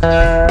Uh,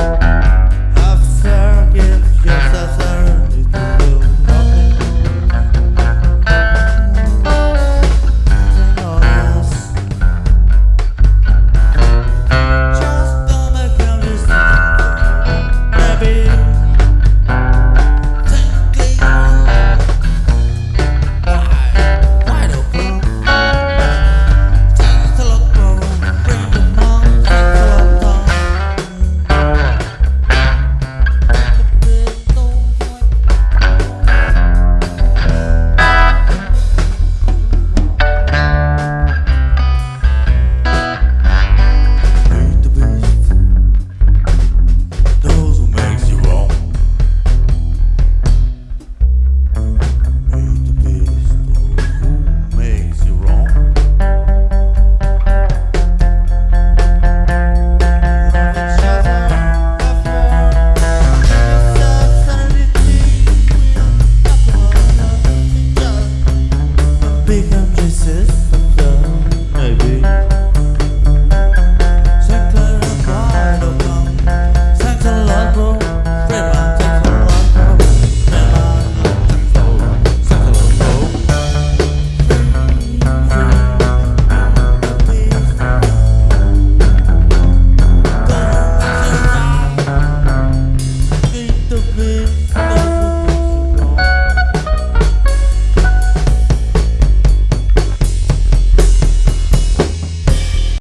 Texas.